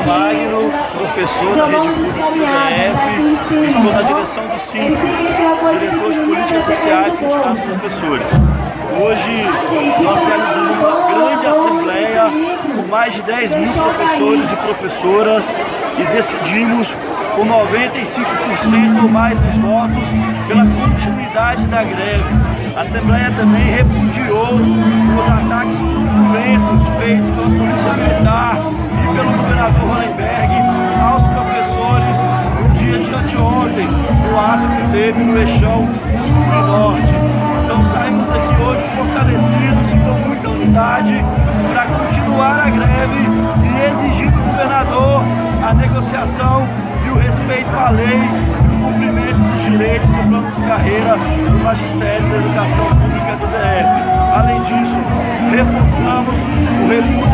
Rafael Magno, professor da Rede Pública do estou na direção do SINC, diretor de Políticas Sociais e Sindicatos Professores. Hoje nós realizamos uma grande assembleia com mais de 10 mil professores e professoras e decidimos com 95% ou mais dos votos pela continuidade da greve. A Assembleia também repudiou os ataques violentos feitos pela Polícia Militar aos professores no dia de anteontem, no ato que teve no eixão sul e norte. Então saímos daqui hoje fortalecidos com muita unidade para continuar a greve e exigir do governador a negociação e o respeito à lei e o cumprimento dos direitos do plano de carreira do Magistério da Educação Pública do DF. Além disso, reforçamos o repúdio